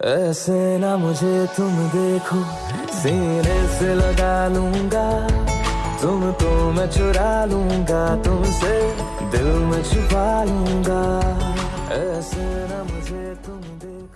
ऐसे ना मुझे तुम देखो, सीने से लगा लूँगा। तुम तो मैं चुरा लूँगा, तुमसे दिल में छुपा लूँगा। ऐसे ना मुझे तुम देखो।